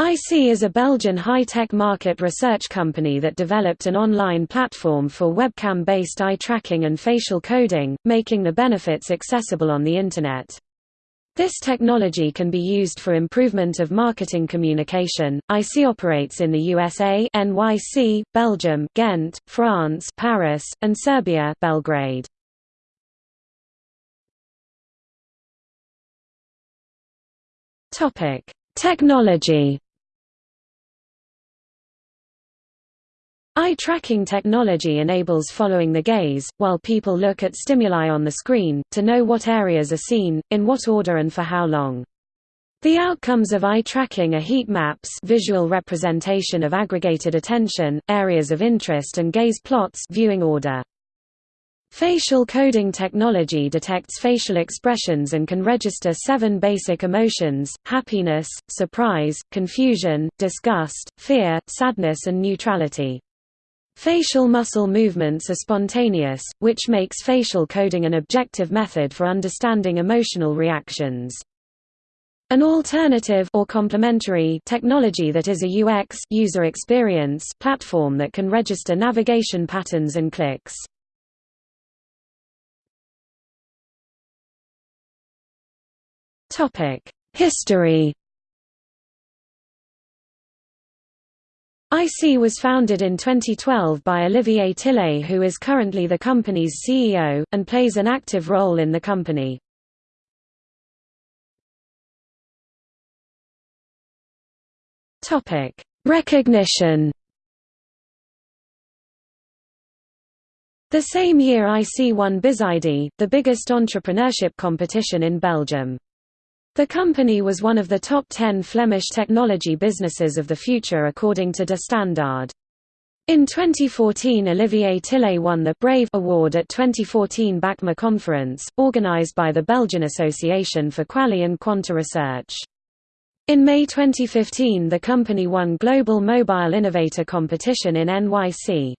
EyeSee is a Belgian high-tech market research company that developed an online platform for webcam-based eye tracking and facial coding, making the benefits accessible on the Internet. This technology can be used for improvement of marketing communication. EyeSee operates in the USA, NYC, Belgium, Ghent, France, Paris, and Serbia, Belgrade. Topic: Technology Eye tracking technology enables following the gaze, while people look at stimuli on the screen, to know what areas are seen, in what order and for how long. The outcomes of eye tracking are heat maps visual representation of aggregated attention, areas of interest and gaze plots viewing order. Facial coding technology detects facial expressions and can register seven basic emotions, happiness, surprise, confusion, disgust, fear, sadness and neutrality. Facial muscle movements are spontaneous, which makes facial coding an objective method for understanding emotional reactions. An alternative or complementary technology that is a UX user experience platform that can register navigation patterns and clicks. Topic: History EyeSee was founded in 2012 by Olivier Tilleuil who is currently the company's CEO, and plays an active role in the company. Recognition The same year EyeSee won Bizidee, the biggest entrepreneurship competition in Belgium. The company was one of the top 10 Flemish technology businesses of the future according to De Standaard. In 2014 Olivier Tilleuil won the Brave Award at 2014 BAQMaR conference, organized by the Belgian Association for Quali and Quanta Research. In May 2015 the company won Global Mobile Innovator Competition in NYC.